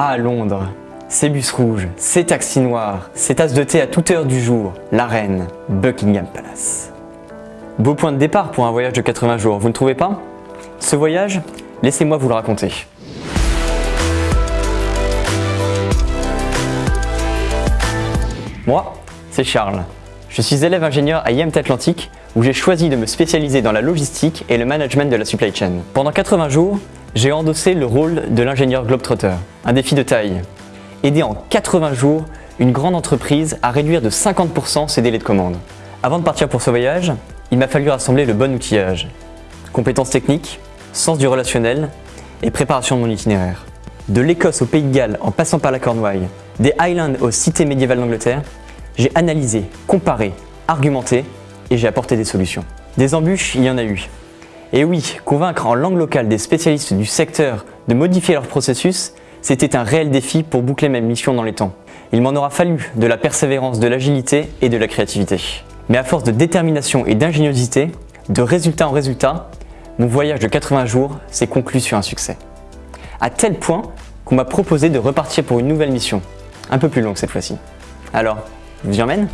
Ah, Londres Ces bus rouges, ces taxis noirs, ces tasses de thé à toute heure du jour, la reine, Buckingham Palace. Beau point de départ pour un voyage de 80 jours, vous ne trouvez pas? Ce voyage, laissez-moi vous le raconter. Moi, c'est Charles. Je suis élève ingénieur à IMT Atlantique où j'ai choisi de me spécialiser dans la logistique et le management de la supply chain. Pendant 80 jours, j'ai endossé le rôle de l'ingénieur Globetrotter, un défi de taille. Aider en 80 jours une grande entreprise à réduire de 50% ses délais de commande. Avant de partir pour ce voyage, il m'a fallu rassembler le bon outillage. Compétences techniques, sens du relationnel et préparation de mon itinéraire. De l'Écosse au Pays de Galles en passant par la Cornouaille, des Highlands aux cités médiévales d'Angleterre, j'ai analysé, comparé, argumenté et j'ai apporté des solutions. Des embûches, il y en a eu. Et oui, convaincre en langue locale des spécialistes du secteur de modifier leur processus, c'était un réel défi pour boucler ma mission dans les temps. Il m'en aura fallu de la persévérance, de l'agilité et de la créativité. Mais à force de détermination et d'ingéniosité, de résultat en résultat, mon voyage de 80 jours s'est conclu sur un succès. À tel point qu'on m'a proposé de repartir pour une nouvelle mission, un peu plus longue cette fois-ci. Alors, je vous y emmène